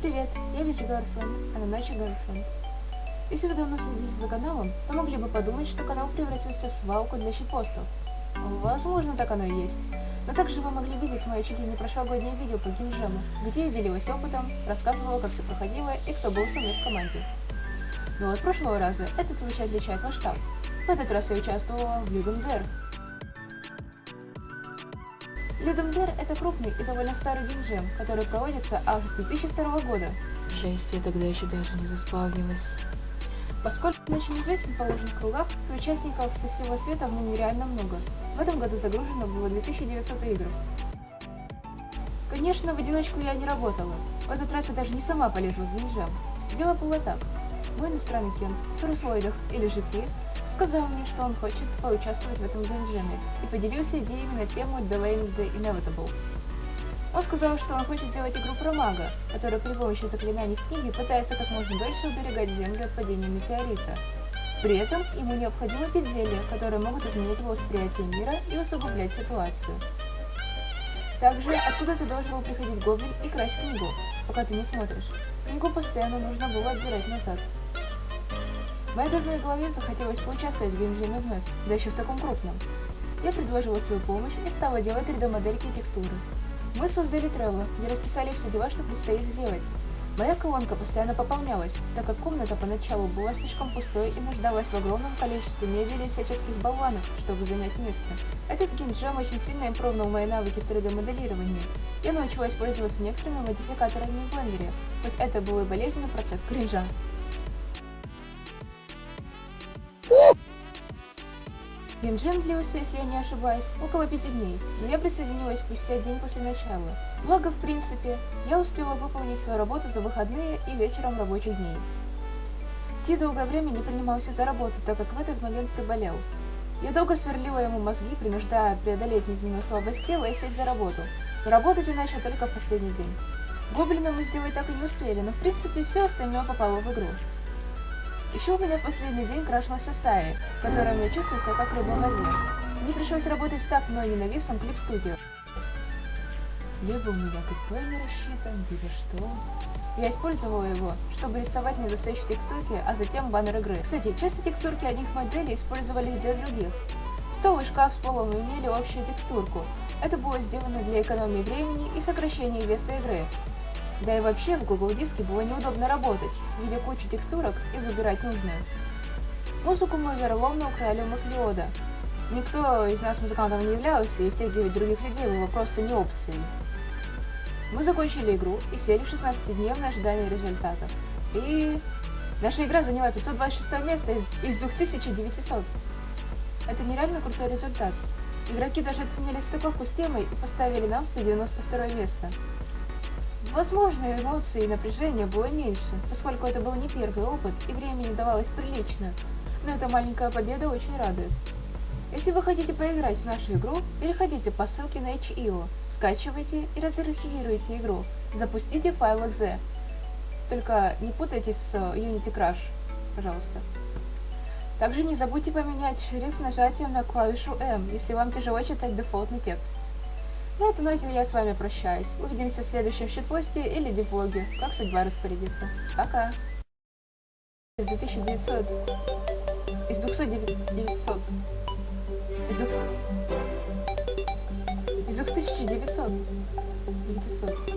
Привет, я Вич Girlfriend, а на ночи Girlfriend. Если вы давно следите за каналом, то могли бы подумать, что канал превратился в свалку для щитпостов. Возможно, так оно и есть. Но также вы могли видеть мое чуть ли не прошлогоднее видео по геймджему, где я делилась опытом, рассказывала, как все проходило и кто был со мной в команде. Но от прошлого раза этот случай отличает масштаб. В этот раз я участвовала в Людом Dare, Людомдер – это крупный и довольно старый геймджем, который проводится с 2002 года. Жесть, я тогда еще даже не заспавнилась. Поскольку он очень известен в положенных кругах, то участников со всего света в нем нереально много. В этом году загружено было 2900 игр. Конечно, в одиночку я не работала. В этот раз я даже не сама полезла в геймджем. Дело было так. Мой иностранный кент, Сурусвойдах или Житви, сказал мне, что он хочет поучаствовать в этом геймджеме и поделился идеями на тему Delaying the Inevitable. Он сказал, что он хочет сделать игру про мага, который при помощи заклинаний в книге пытается как можно дольше уберегать Землю от падения метеорита. При этом ему необходимо пить зелья, которые могут изменить его восприятие мира и усугублять ситуацию. Также откуда-то должен был приходить гоблин и красть книгу, пока ты не смотришь. Книгу постоянно нужно было отбирать назад. Моей дурной голове захотелось поучаствовать в геймджеме вновь, да еще в таком крупном. Я предложила свою помощь и стала делать 3D-модельки и текстуры. Мы создали Trello, где расписали все дела, что предстоит сделать. Моя колонка постоянно пополнялась, так как комната поначалу была слишком пустой и нуждалась в огромном количестве мебели и всяческих болванок, чтобы занять место. Этот геймджем очень сильно импровнул мои навыки в 3D-моделировании. Я научилась пользоваться некоторыми модификаторами в блендере, хоть это был и болезненный процесс кринжа. Геймджем длился, если я не ошибаюсь, около пяти дней, но я присоединилась спустя день после начала. Благо, в принципе, я успела выполнить свою работу за выходные и вечером рабочих дней. Ти долгое время не принимался за работу, так как в этот момент приболел. Я долго сверлила ему мозги, принуждая преодолеть неизменную слабость тела и сесть за работу. Но работать он начал только в последний день. Гоблина мы сделать так и не успели, но в принципе все остальное попало в игру. Еще у меня последний день крашнулась Асаи, в котором я чувствую себя как рыба в воде. Мне пришлось работать в так мной ненавистном клип-студио. Либо у меня КП не рассчитан, либо что. Я использовала его, чтобы рисовать недостающие текстурки, а затем баннер игры. Кстати, части текстурки одних моделей использовали для других. Стол и шкаф с полом имели общую текстурку. Это было сделано для экономии времени и сокращения веса игры, да и вообще в Google Диске было неудобно работать, видя кучу текстурок и выбирать нужную. Музыку мы вероломно украли у Маклиода. Никто из нас музыкантом не являлся, и втягивать других людей было просто не опцией. Мы закончили игру и сели в 16-дневное ожидание результатов. И наша игра заняла 526 место из 2900. Это нереально крутой результат. Игроки даже оценили стыковку с темой и поставили нам 192 место. Возможно, эмоций и напряжения было меньше, поскольку это был не первый опыт и времени давалось прилично, но эта маленькая победа очень радует. Если вы хотите поиграть в нашу игру, переходите по ссылке на HIO, скачивайте и разархивируйте игру, запустите файл .exe. Только не путайтесь с Unity Crash, пожалуйста. Также не забудьте поменять шрифт нажатием на клавишу M, если вам тяжело читать дефолтный текст. На этой ноте я с вами прощаюсь. Увидимся в следующем щитпосте или девлоге, как судьба распорядится. Пока! Из 2900. Из 200 900. Из, двух... из 2900. 900.